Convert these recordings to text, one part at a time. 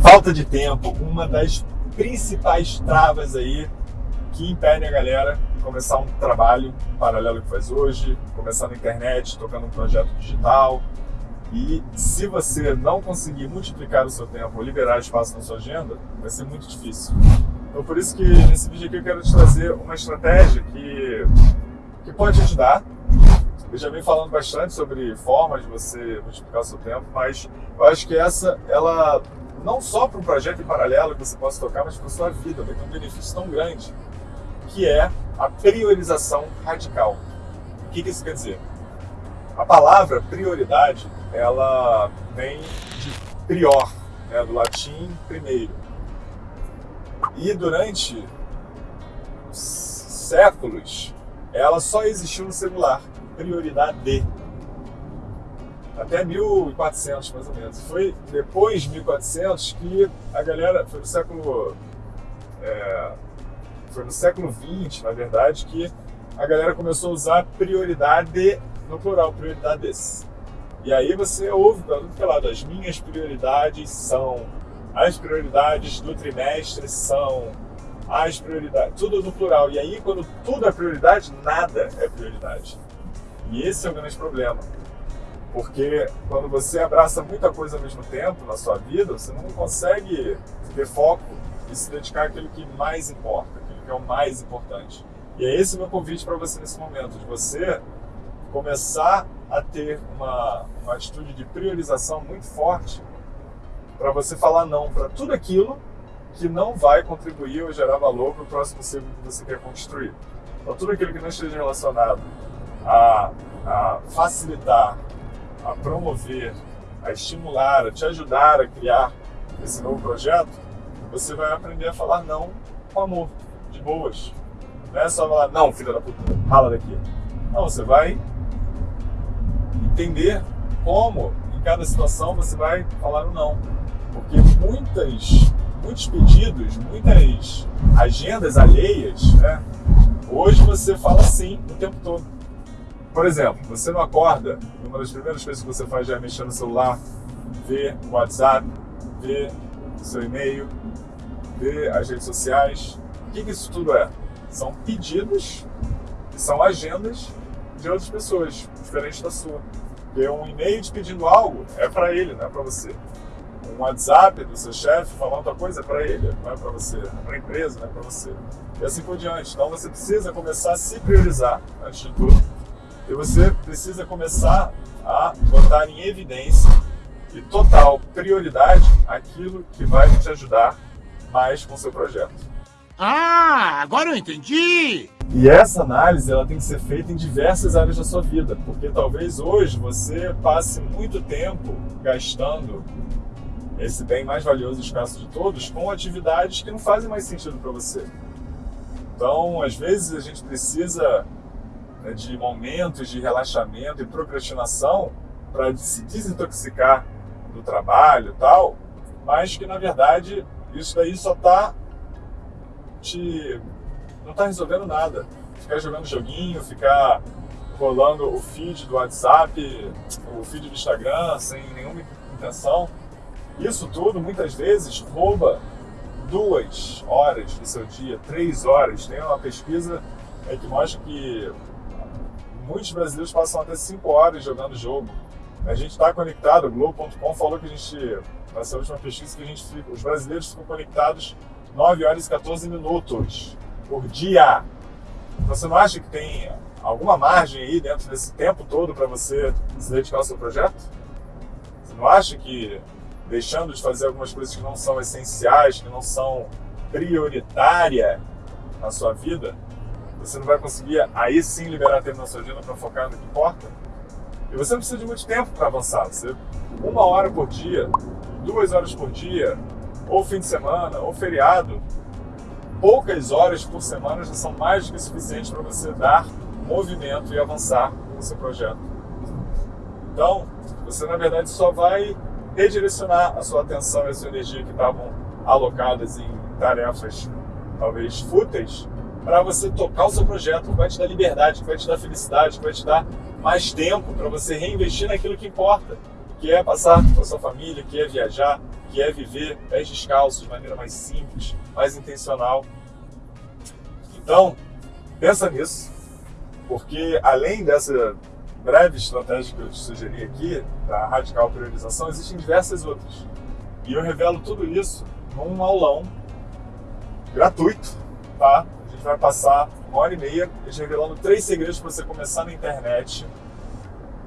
falta de tempo, uma das principais travas aí que impedem a galera de começar um trabalho paralelo que faz hoje, começar na internet, tocando um projeto digital. E se você não conseguir multiplicar o seu tempo ou liberar espaço na sua agenda, vai ser muito difícil. Então por isso que nesse vídeo aqui eu quero te trazer uma estratégia que, que pode ajudar. Eu já venho falando bastante sobre formas de você multiplicar o seu tempo, mas eu acho que essa, ela não só para um projeto em paralelo que você possa tocar, mas para a sua vida, vai ter um benefício tão grande, que é a priorização radical. O que, que isso quer dizer? A palavra prioridade, ela vem de prior, né, do latim primeiro. E durante séculos, ela só existiu no celular, prioridade até 1400 mais ou menos. Foi depois de 1400 que a galera, foi no século, é, foi no século 20, na verdade, que a galera começou a usar prioridade no plural, prioridades. E aí você ouve que é lado, as minhas prioridades são, as prioridades do trimestre são, as prioridades, tudo no plural. E aí quando tudo é prioridade, nada é prioridade. E esse é o grande problema porque quando você abraça muita coisa ao mesmo tempo na sua vida, você não consegue ter foco e se dedicar àquilo que mais importa, aquilo que é o mais importante. E é esse o meu convite para você nesse momento, de você começar a ter uma, uma atitude de priorização muito forte para você falar não para tudo aquilo que não vai contribuir ou gerar valor para o próximo ciclo que você quer construir. Então, tudo aquilo que não esteja relacionado a, a facilitar a promover, a estimular, a te ajudar a criar esse novo projeto, você vai aprender a falar não com amor, de boas. Não é só falar, não, filha da puta, rala daqui. Não, você vai entender como, em cada situação, você vai falar o não. Porque muitas, muitos pedidos, muitas agendas alheias, né? hoje você fala sim o tempo todo. Por exemplo, você não acorda, uma das primeiras coisas que você faz já é mexer no celular, ver o WhatsApp, ver seu e-mail, ver as redes sociais. O que, que isso tudo é? São pedidos e são agendas de outras pessoas, diferentes da sua. Porque um e-mail te pedindo algo é para ele, não é para você. Um WhatsApp do seu chefe falando outra coisa é para ele, não é para você. É para a empresa, não é para você. E assim por diante. Então você precisa começar a se priorizar, antes de tudo e você precisa começar a botar em evidência e total prioridade aquilo que vai te ajudar mais com o seu projeto. Ah, agora eu entendi! E essa análise ela tem que ser feita em diversas áreas da sua vida, porque talvez hoje você passe muito tempo gastando esse bem mais valioso e escasso de todos com atividades que não fazem mais sentido para você. Então, às vezes a gente precisa né, de momentos de relaxamento e procrastinação para se desintoxicar do trabalho tal, mas que na verdade isso daí só está te não está resolvendo nada. Ficar jogando joguinho, ficar rolando o feed do WhatsApp, o feed do Instagram sem nenhuma intenção. Isso tudo muitas vezes rouba duas horas do seu dia, três horas. Tem uma pesquisa é, que mostra que muitos brasileiros passam até 5 horas jogando jogo. A gente está conectado, o Globo.com falou que a gente, nessa última pesquisa, que a gente fica, os brasileiros ficam conectados 9 horas e 14 minutos por dia. Você não acha que tem alguma margem aí dentro desse tempo todo para você se dedicar ao seu projeto? Você não acha que deixando de fazer algumas coisas que não são essenciais, que não são prioritárias na sua vida, você não vai conseguir aí sim liberar tempo na sua agenda para focar no que importa. E você não precisa de muito tempo para avançar. Você, uma hora por dia, duas horas por dia, ou fim de semana, ou feriado, poucas horas por semana já são mais do que suficientes para você dar movimento e avançar no seu projeto. Então, você na verdade só vai redirecionar a sua atenção e a sua energia que estavam alocadas em tarefas talvez fúteis para você tocar o seu projeto, que vai te dar liberdade, que vai te dar felicidade, que vai te dar mais tempo para você reinvestir naquilo que importa, que é passar com a sua família, que é viajar, que é viver pés descalços de maneira mais simples, mais intencional. Então, pensa nisso, porque além dessa breve estratégia que eu te sugeri aqui, da radical priorização, existem diversas outras. E eu revelo tudo isso num aulão gratuito, tá? Gente vai passar uma hora e meia revelando três segredos para você começar na internet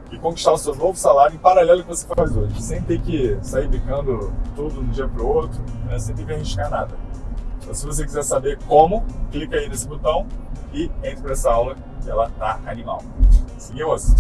e conquistar o seu novo salário em paralelo com o que você faz hoje, sem ter que sair bicando tudo de um dia para o outro, né? sem ter que arriscar nada. Então, se você quiser saber como, clica aí nesse botão e entre para essa aula, que ela tá animal. Seguimos!